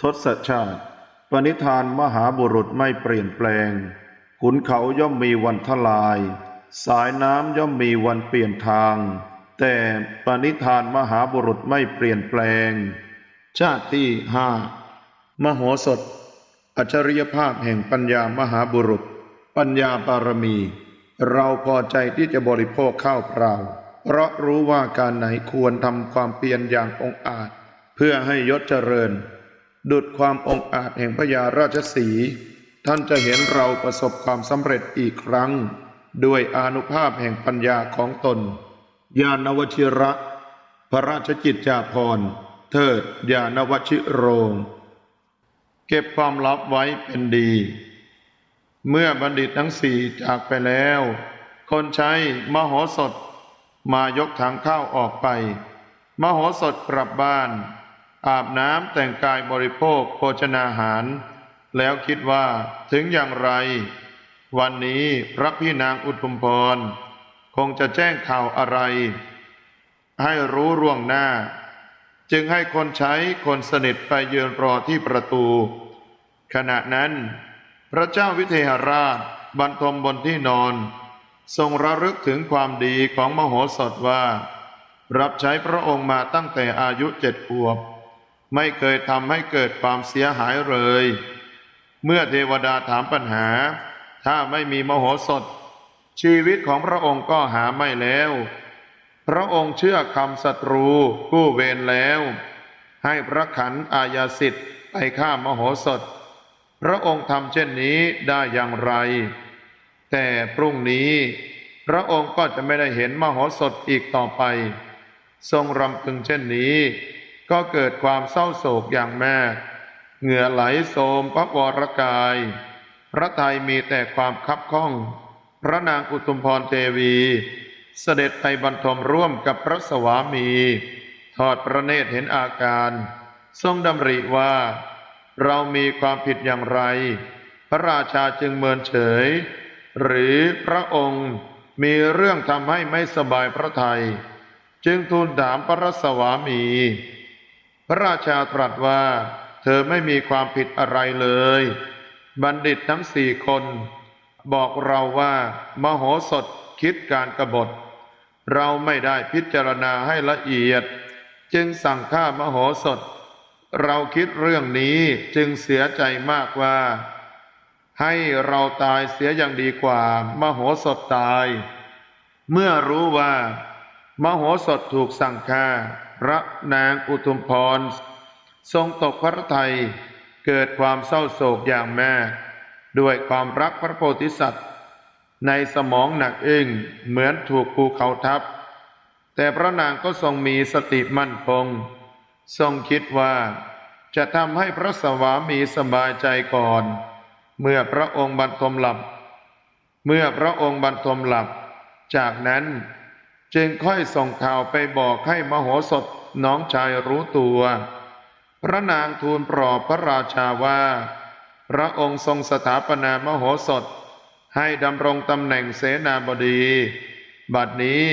ทศชาติ ปณิธานมหาบุรุษไม่เปลี่ยนแปลง ขุนเขาย่อมมีวันทลาย สายน้ำย่อมมีวันเปลี่ยนทาง แต่ปณิธานมหาบุรุษไม่เปลี่ยนแปลง ชาติที่ห้ามโหสถ อัจฉริยภาพแห่งปัญญามหาบุรุษ ปัญญาบารมี เราพอใจที่จะบริโภคข้าวเปล่า เพราะรู้ว่าการไหนควรทำความเพียรอย่างองอาจ เพื่อให้ยศเจริญ ดุดความองอาจแห่งพญาราชสี ท่านจะเห็นเราประสบความสำเร็จอีกครั้ง ด้วยอนุภาพแห่งปัญญาของตน ญาณวชิระ พระราชกิจจาภรณ์ เทิดญาณวชิโรง เก็บความลับไว้เป็นดี เมื่อบัณฑิตทั้งสี่จากไปแล้ว คนใช้มโหสถ มายกถังข้าวออกไป มโหสถกลับบ้าน อาบน้ำแต่งกายบริโภคโภชนาหาร แล้วคิดว่าถึงอย่างไร วันนี้พระพี่นางอุทุมพร คงจะแจ้งข่าวอะไร ให้รู้ร่วงหน้า จึงให้คนใช้คนสนิทไปยืนรอที่ประตู ขณะนั้น พระเจ้าวิเทหราชบรรทมบนที่นอน ทรงระลึกถึงความดีของมโหสถว่า รับใช้พระองค์มาตั้งแต่อายุเจ็ดขวบ ไม่เคยทำให้เกิดความเสียหายเลย เมื่อเทวดาถามปัญหา ถ้าไม่มีมโหสถ ชีวิตของพระองค์ก็หาไม่แล้ว พระองค์เชื่อคำศัตรูกู้เวรแล้ว ให้พระขันอาญาสิทธิ์ไปฆ่ามโหสถ พระองค์ทำเช่นนี้ได้อย่างไร แต่พรุ่งนี้พระองค์ก็จะไม่ได้เห็นมโหสถอีกต่อไป ทรงรำพึงเช่นนี้ ก็เกิดความเศร้าโศกอย่างแม่ เหงื่อไหลโสมพระวรกาย พระไทยมีแต่ความคับข้อง พระนางอุตุมพรเทวี เสด็จไปบรรทมร่วมกับพระสวามี ทอดพระเนตรเห็นอาการ ทรงดำริว่า เรามีความผิดอย่างไร พระราชาจึงเมินเฉย หรือพระองค์มีเรื่องทำให้ไม่สบายพระทยัยจึงทูลถามพระสวามี พระราชาตรัสว่า เธอไม่มีความผิดอะไรเลย บัณฑิตทั้งสี่คน บอกเราว่ามโหสถคิดการกบฏ เราไม่ได้พิจารณาให้ละเอียด จึงสั่งฆ่ามโหสถ เราคิดเรื่องนี้จึงเสียใจมากว่า ให้เราตายเสียอย่างดีกว่ามโหสถตาย เมื่อรู้ว่ามโหสถถูกสั่งฆ่า พระนางอุทุมพร ทรงตกพระทัยเกิดความเศร้าโศกอย่างแม่ ด้วยความรักพระโพธิสัตว์ ในสมองหนักอึ้งเหมือนถูกภูเขาทับ แต่พระนางก็ทรงมีสติมั่นคง ทรงคิดว่าจะทำให้พระสวามีสบายใจก่อน เมื่อพระองค์บรรทมหลับ เมื่อพระองค์บรรทมหลับ จากนั้น จึงค่อยส่งข่าวไปบอกให้มโหสถน้องชายรู้ตัว พระนางทูลปลอบพระราชาว่า พระองค์ทรงสถาปนามโหสถ ให้ดำรงตำแหน่งเสนาบดี บัดนี้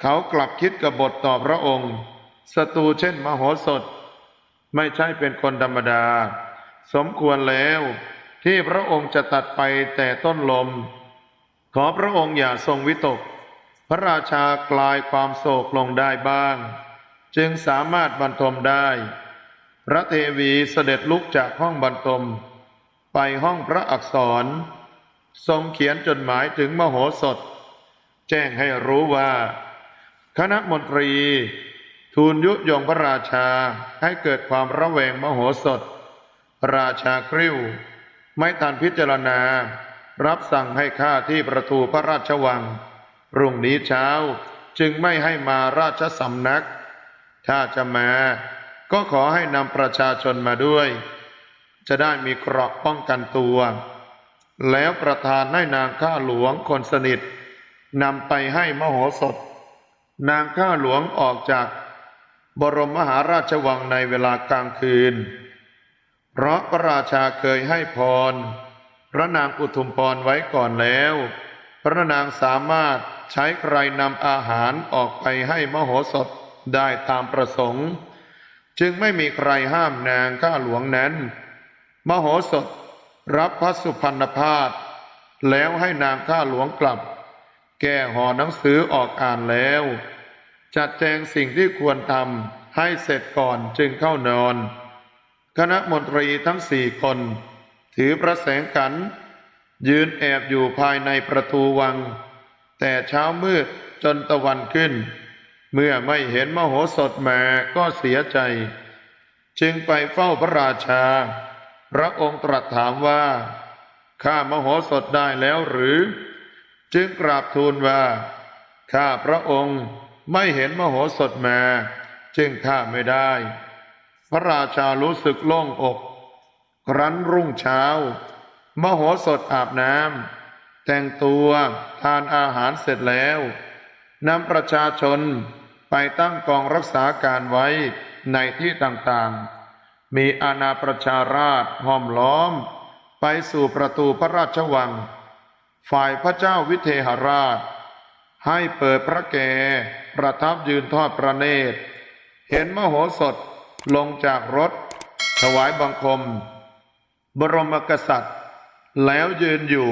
เขากลับคิดกบฏต่อพระองค์ศัตรูเช่นมโหสถ ไม่ใช่เป็นคนธรรมดา สมควรแล้วที่พระองค์จะตัดไปแต่ต้นลม ขอพระองค์อย่าทรงวิตก ระราชากลายความโศกลงได้บ้าง จึงสามารถบรรทมได้ พระเทวีเสด็จลุกจากห้องบรรทม ไปห้องพระอักษร ทรงเขียนจดหมายถึงมโหสถ แจ้งให้รู้ว่า คณะมนตรี ทูลยุยงพระราชาให้เกิดความระแวงมโหสถพระราชากริ้ว ไม่ทันพิจารณา รับสั่งให้ข้าที่ประตูพระราชวัง รุ่งนี้เช้าจึงไม่ให้มาราชสำนัก ถ้าจะมาก็ขอให้นำประชาชนมาด้วย จะได้มีเกราะป้องกันตัว แล้วประทานให้นางข้าหลวงคนสนิทนำไปให้มโหสถ นางข้าหลวงออกจากบรมมหาราชวังในเวลากลางคืน เพราะพระราชาเคยให้พร พระนางอุทุมพรไว้ก่อนแล้ว พระนางสามารถใช้ใครนำอาหารออกไปให้มโหสถได้ตามประสงค์ จึงไม่มีใครห้ามนางข้าหลวงนั้น มโหสถรับพระสุพรรณพาสแล้วให้นางข้าหลวงกลับ แก้ห่อหนังสือออกอ่านแล้ว จัดแจงสิ่งที่ควรทำให้เสร็จก่อนจึงเข้านอน คณะมนตรีทั้งสี่คน ถือประแสงขัน ยืนแอบอยู่ภายในประตูวัง แต่เช้ามืดจนตะวันขึ้น เมื่อไม่เห็นมโหสถแมาก็เสียใจ จึงไปเฝ้าพระราชา พระองค์ตรัสถามว่า ข้ามโหสถได้แล้วหรือ จึงกราบทูลว่า ข้าพระองค์ไม่เห็นมโหสถแมาจึงข้าไม่ได้ พระราชารู้สึกโล่งอก ครั้นรุ่งเช้า มโหสถอาบน้ำ แต่งตัวทานอาหารเสร็จแล้วนำประชาชนไปตั้งกองรักษาการไว้ในที่ต่างๆ มีอาณาประชาราชห้อมล้อม ไปสู่ประตูพระราชวัง ฝ่ายพระเจ้าวิเทหราช ให้เปิดพระแกประทับยืนทอดพระเนตร เห็นมโหสถลงจากรถ ถวายบังคม บรมกษัตริย์ แล้วยืนอยู่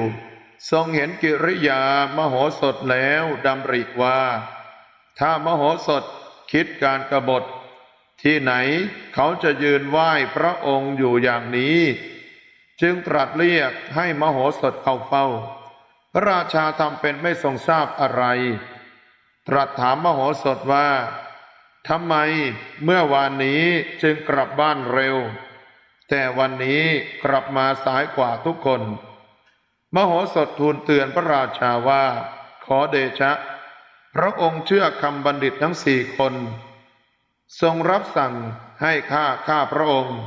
ทรงเห็นกิริยามโหสถแล้วดำริว่า ถ้ามโหสถคิดการกรบฏ ที่ไหนเขาจะยืนไหว้พระองค์อยู่อย่างนี้ จึงตรัสเรียกให้มโหสถเข้าเฝ้า พระราชาทำเป็นไม่ทรงทราบอะไร ตรัสถามมโหสถว่าทำไมเมื่อวานนี้จึงกลับบ้านเร็ว แต่วันนี้กลับมาสายกว่าทุกคน มโหสถทูลเตือนพระราชาว่า ขอเดชะ พระองค์เชื่อคำบัณฑิตทั้งสี่คน ทรงรับสั่งให้ข้าข้าพระองค์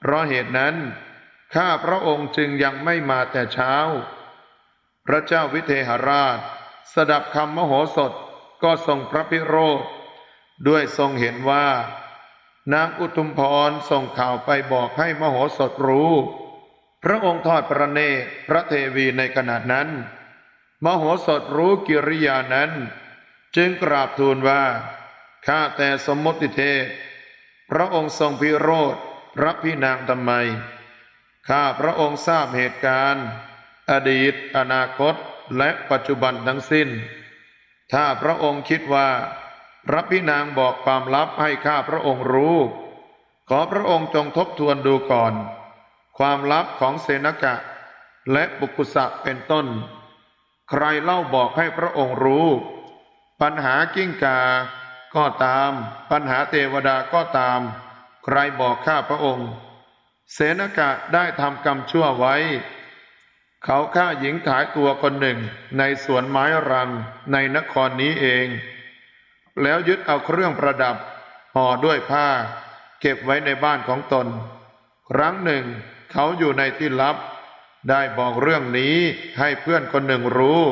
เพราะเหตุนั้น ข้าพระองค์จึงยังไม่มาแต่เช้า พระเจ้าวิเทหราช สดับคำมโหสถก็ทรงพระพิโรธ ด้วยทรงเห็นว่า นางอุทุมพรส่งข่าวไปบอกให้มโหสถรู้ พระองค์ทอดพระเนตรพระเทวีในขณะนั้น มโหสถรู้กิริยานั้น จึงกราบทูลว่า ข้าแต่สมมติเทพ พระองค์ทรงพิโรธพระพี่นางทำไม ข้าพระองค์ทราบเหตุการณ์ อดีต อนาคตและปัจจุบันทั้งสิ้น ถ้าพระองค์คิดว่า พระพี่นางบอกความลับให้ข้าพระองค์รู้ ขอพระองค์จงทบทวนดูก่อน ความลับของเสนกะ และปุกุสะเป็นต้น ใครเล่าบอกให้พระองค์รู้ ปัญหากิ้งกา ก็ตาม ปัญหาเทวดาก็ตาม ใครบอกข้าพระองค์ เสนกะได้ทำกรรมชั่วไว้ เขาฆ่าหญิงขายตัวคนหนึ่งในสวนไม้รังในนครนี้เอง แล้วยึดเอาเครื่องประดับห่อด้วยผ้า เก็บไว้ในบ้านของตน ครั้งหนึ่ง เขาอยู่ในที่ลับ ได้บอกเรื่องนี้ให้เพื่อนคนหนึ่งรู้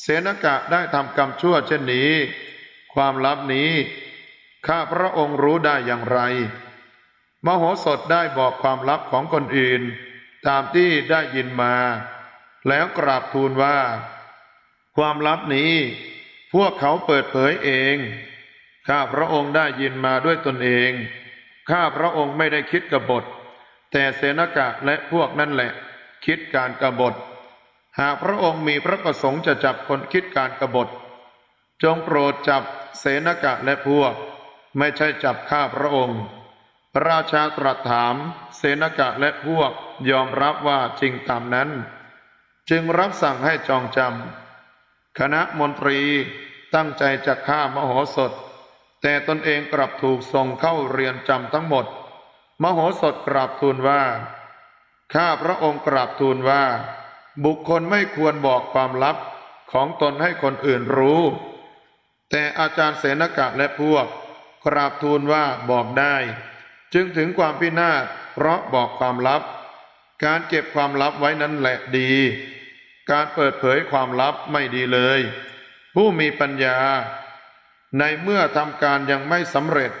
เสนกะได้ทำกรรมชั่วเช่นนี้ ความลับนี้ ข้าพระองค์รู้ได้อย่างไร มโหสถได้บอกความลับของคนอื่น ตามที่ได้ยินมา แล้วกราบทูลว่า ความลับนี้ พวกเขาเปิดเผยเอง ข้าพระองค์ได้ยินมาด้วยตนเอง ข้าพระองค์ไม่ได้คิดกบฏ แต่เสนกะและพวกนั่นแหละ คิดการกบฏ หากพระองค์มีพระประสงค์จะจับคนคิดการกบฏ จงโปรดจับเสนกะและพวก ไม่ใช่จับข้าพระองค์ พระราชาตรัสถาม เสนกะและพวกยอมรับว่าจริงตามนั้น จึงรับสั่งให้จองจำคณะมนตรีตั้งใจจะฆ่ามโหสถ แต่ตนเองกลับถูกส่งเข้าเรียนจำทั้งหมด มโหสถกราบทูลว่า ข้าพระองค์กราบทูลว่า บุคคลไม่ควรบอกความลับของตนให้คนอื่นรู้ แต่อาจารย์เสนกะและพวก กราบทูลว่าบอกได้ จึงถึงความพินาศเพราะบอกความลับ การเก็บความลับไว้นั้นแหละดี การเปิดเผยความลับไม่ดีเลย ผู้มีปัญญา ในเมื่อทำการยังไม่สำเร็จ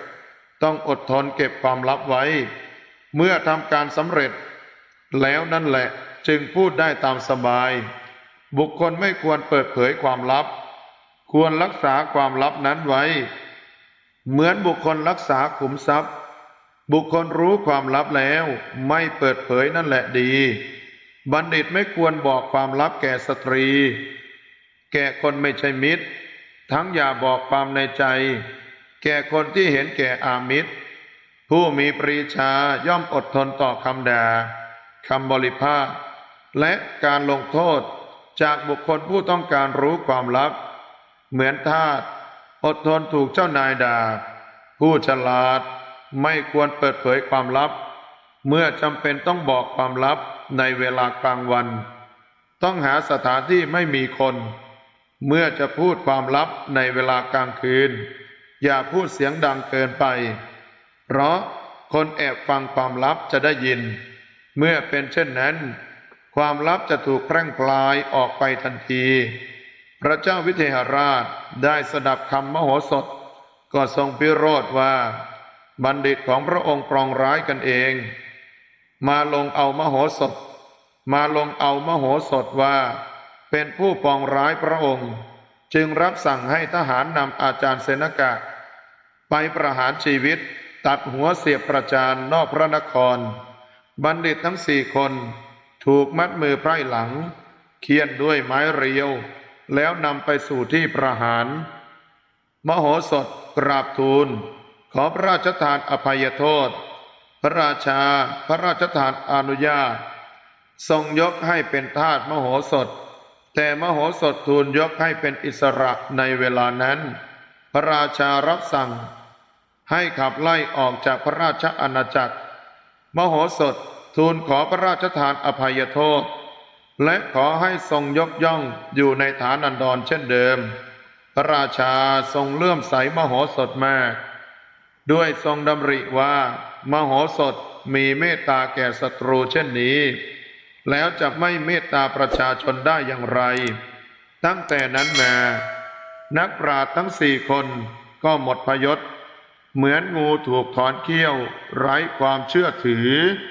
ต้องอดทนเก็บความลับไว้ เมื่อทำการสำเร็จ แล้วนั่นแหละจึงพูดได้ตามสบาย บุคคลไม่ควรเปิดเผยความลับ ควรรักษาความลับนั้นไว้ เหมือนบุคคลรักษาขุมทรัพย์ บุคคลรู้ความลับแล้วไม่เปิดเผยนั่นแหละดี บัณฑิตไม่ควรบอกความลับแก่สตรี แก่คนไม่ใช่มิตร ทั้งอย่าบอกความในใจ แก่คนที่เห็นแก่อามิตร ผู้มีปรีชาย่อมอดทนต่อคำด่าคำบริพาทและการลงโทษจากบุคคลผู้ต้องการรู้ความลับ เหมือนทาสอดทนถูกเจ้านายด่า ผู้ฉลาดไม่ควรเปิดเผยความลับ เมื่อจำเป็นต้องบอกความลับในเวลากลางวัน ต้องหาสถานที่ไม่มีคน เมื่อจะพูดความลับในเวลากลางคืน อย่าพูดเสียงดังเกินไป เพราะคนแอบฟังความลับจะได้ยิน เมื่อเป็นเช่นนั้น ความลับจะถูกแพร่งพลายออกไปทันที พระเจ้าวิเทหราชได้สดับคำมโหสถ ก็ทรงพิโรธว่า บัณฑิตของพระองค์ปรองร้ายกันเอง มาลงเอามโหสถ มาลงเอามโหสถว่า เป็นผู้ปองร้ายพระองค์ จึงรับสั่งให้ทหารนำอาจารย์เสนกะ ไปประหารชีวิต ตัดหัวเสียบประจานนอกพระนคร บัณฑิตทั้งสี่คน ถูกมัดมือไพร่หลัง เคี่ยนด้วยไม้เรียว แล้วนำไปสู่ที่ประหาร มโหสถกราบทูล ขอพระราชทานอภัยโทษ พระราชาพระราชทานอนุญาต ทรงยกให้เป็นทาสมโหสถ แต่มโหสถทูลยกให้เป็นอิสระในเวลานั้น พระราชารับสั่ง ให้ขับไล่ออกจากพระราชอาณาจักร มโหสถทูลขอพระราชทานอภัยโทษ และขอให้ทรงยกย่องอยู่ในฐานันดรเช่นเดิม พระราชาทรงเลื่อมใสมโหสถมาก ด้วยทรงดำริว่า มโหสถมีเมตตาแก่ศัตรูเช่นนี้ แล้วจะไม่เมตตาประชาชนได้อย่างไร ตั้งแต่นั้นมา นักปราชญ์ทั้งสี่คนก็หมดพยศ เหมือนงูถูกถอนเขี้ยวไร้ความเชื่อถือ